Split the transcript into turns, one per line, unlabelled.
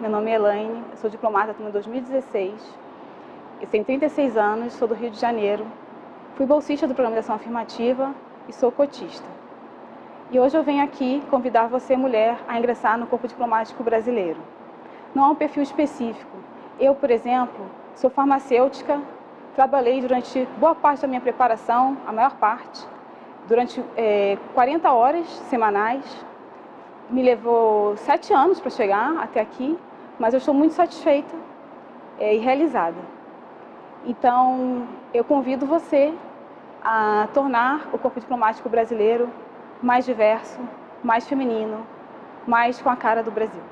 meu nome é Elaine, sou diplomata em 2016, eu tenho 36 anos, sou do Rio de Janeiro, fui bolsista do Programa de Ação Afirmativa e sou cotista. E hoje eu venho aqui convidar você, mulher, a ingressar no Corpo Diplomático Brasileiro. Não há um perfil específico. Eu, por exemplo, sou farmacêutica, trabalhei durante boa parte da minha preparação, a maior parte, durante é, 40 horas semanais. Me levou sete anos para chegar até aqui, mas eu estou muito satisfeita é, e realizada. Então, eu convido você a tornar o corpo diplomático brasileiro mais diverso, mais feminino, mais com a cara do Brasil.